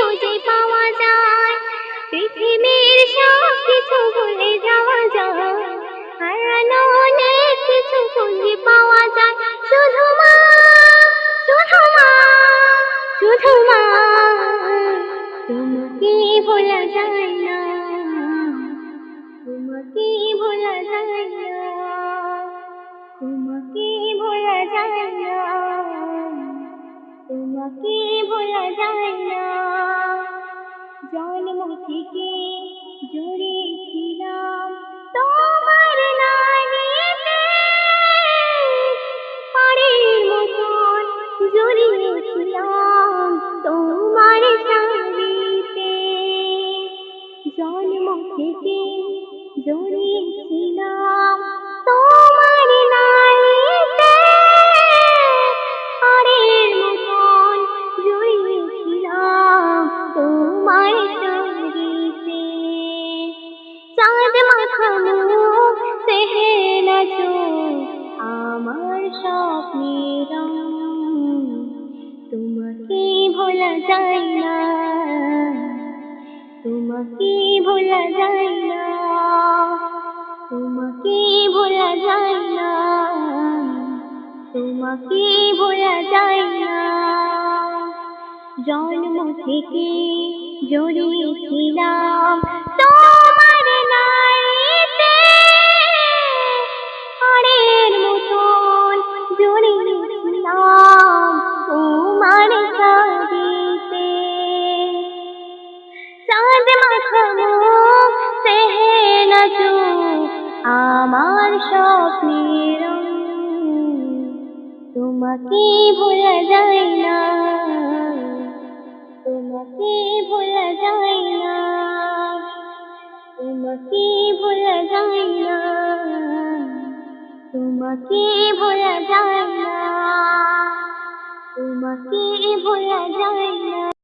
খুঁজে পাওয়া যায়। পৃথিবীর সব কিছু ভুলে যাওয়া যায়। কিছু পাওয়া যায়। তোমাকে ভোলা যায় না। তোমাকে ভোলা যায় না। জন্ম থেকে জড়িয়েছিলাম তোমার নারীতে পাড়ের মতন জড়িয়েছিলাম তোমার শাড়িতে জন্ম থেকে জড়িয়েছিলাম যায় না তোমাকে ভোলা যায় না তোমাকে ভোলা যায় না তোমাকে ভোলা যায় না জন্ম থেকে জড়িয়েছিলাম। তোমার নারীতে হাড়ের মতন জড়িয়েছিলাম আমার স্বপ্নের। তোমাকে ভোলা যায় না। তোমাকে ভোলা যায় না। তোমাকে ভোলা যায় না। তোমাকে ভোলা যায় না। তোমাকে ভোলা যায় না।